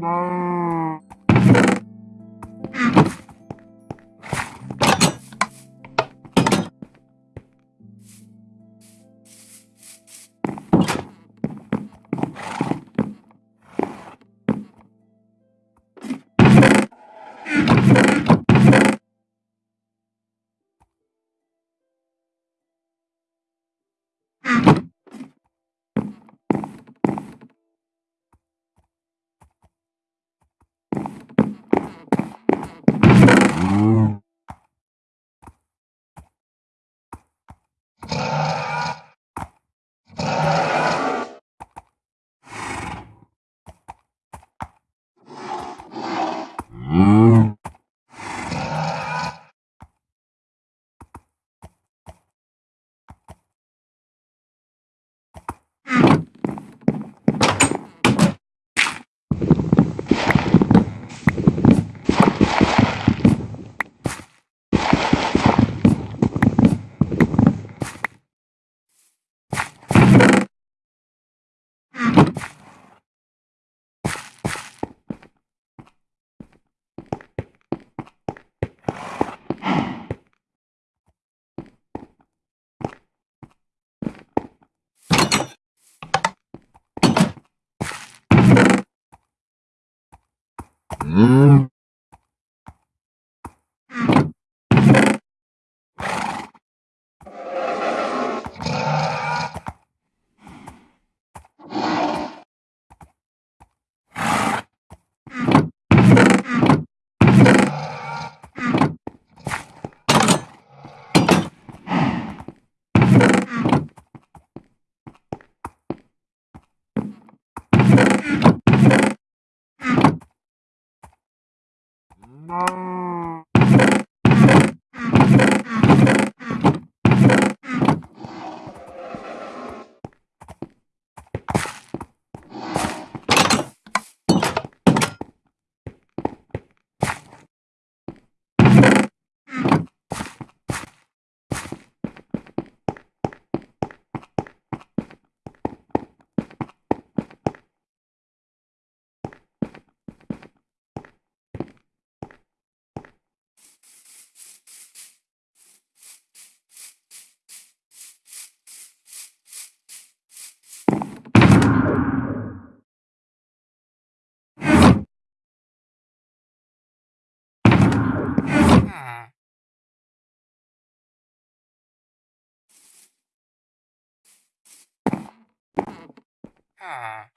no. Mm-hmm. 嗯。Mm. Ah.